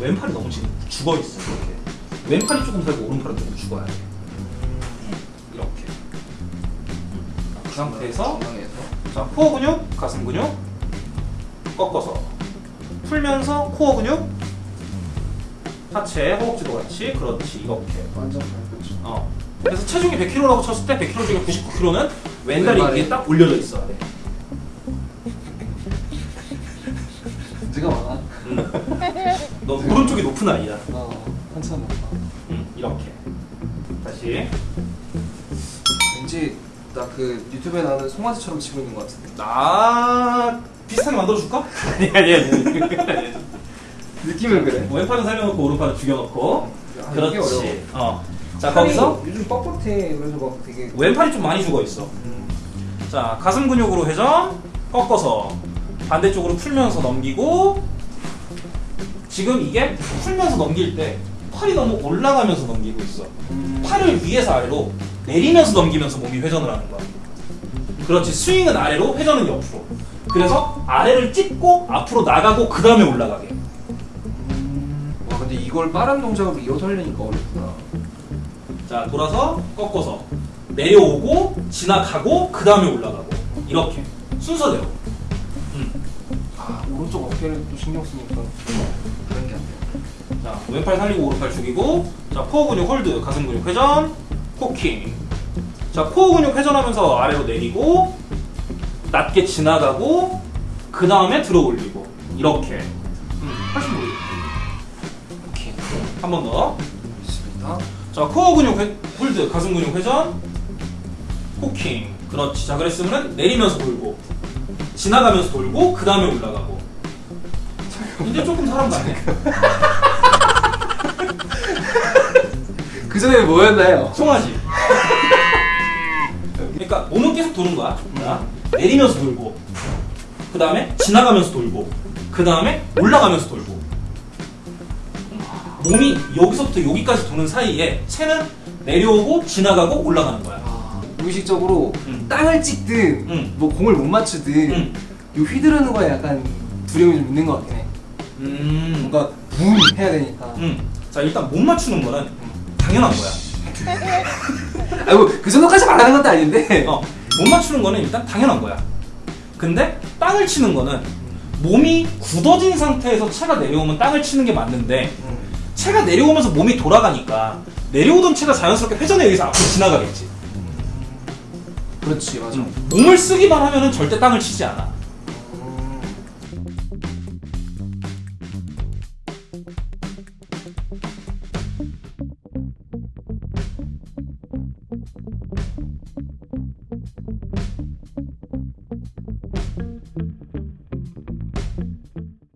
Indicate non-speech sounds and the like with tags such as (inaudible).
왼팔이 너무 지금 죽어 있어 이렇게. 왼팔이 조금 살고 오른팔은 조금 죽어야 돼. 이렇게. 그 상태에서 자 코어 근육, 가슴 근육 꺾어서 풀면서 코어 근육, 하체, 허벅지도 같이 그렇지 이렇게. 완전 밟혔죠. 어. 그래서 체중이 100kg라고 쳤을 때 100kg 중에 99kg는 왼다리. 위에 딱 올려져 있어야 돼. 문제가 많아. 너 오른쪽이 높은 아이야. 어, 한참 높아. 응, 이렇게. 다시. 왠지 나 그 유튜브에 나오는 송아지처럼 치고 있는 것 같은데. 나 비슷하게 만들어줄까? (laughs) 아니 아니 아니. 느낌은 그래. 왼팔은 살려놓고 오른팔은 죽여놓고. 아. 그렇지. 어. 자 거기서 요즘 뻣뻣해. 그래서 막 되게. 왼팔이 좀 많이 죽어 있어. 음. 자 가슴 근육으로 회전 꺾어서 반대쪽으로 풀면서 넘기고 지금 이게 풀면서 넘길 때 팔이 너무 올라가면서 넘기고 있어 음. 팔을 위에서 아래로 내리면서 넘기면서 몸이 회전을 하는 거야 그렇지 스윙은 아래로 회전은 옆으로 그래서 아래를 찝고 앞으로 나가고 그 다음에 올라가게 음. 와 근데 이걸 빠른 동작으로 이어서 하려니까 어렵구나. 자 돌아서 꺾어서 내려오고 지나가고 그 다음에 올라가고 이렇게 순서대로 아 오른쪽 어깨를 또 신경 쓰니까 그런 게 안 돼. 자, 왼팔 살리고 오른팔 죽이고 자, 코어 근육 홀드, 가슴 근육 회전, 코킹 자, 코어 근육 회전하면서 아래로 내리고 낮게 지나가고 그 다음에 들어 올리고 이렇게 음, 훨씬 보이죠? 오케이. 한 번 더. 있습니다. 자, 코어 근육 회, 홀드, 가슴 근육 회전, 코킹 그렇지. 자, 그랬으면 내리면서 돌고 지나가면서 돌고 그 다음에 올라가고 이제 조금 사람 같네. (laughs) 그 전에 뭐였나요? 송아지. 그러니까 몸은 계속 도는 거야. 자, 내리면서 돌고, 그 다음에 지나가면서 돌고, 그 다음에 올라가면서 돌고. 몸이 여기서부터 여기까지 도는 사이에 채는 내려오고 지나가고 올라가는 거야. 아, 무의식적으로 음. 땅을 찍든 음. 뭐 공을 못 맞추든 음. 요 휘두르는 거에 약간 두려움이 좀 있는 것 같긴 해. 음. 뭔가 붐 해야 되니까. 음. 자 일단 못 맞추는 거는 당연한 거야. (laughs) 아이고 그 정도까지 말하는 것도 아닌데. 어, 못 맞추는 거는 일단 당연한 거야. 근데 땅을 치는 거는 몸이 굳어진 상태에서 채가 내려오면 땅을 치는 게 맞는데 음. 채가 내려오면서 몸이 돌아가니까 내려오던 채가 자연스럽게 회전에 의해서 앞으로 지나가겠지. 그렇지 맞아. 몸을 쓰기만 하면은 절대 땅을 치지 않아.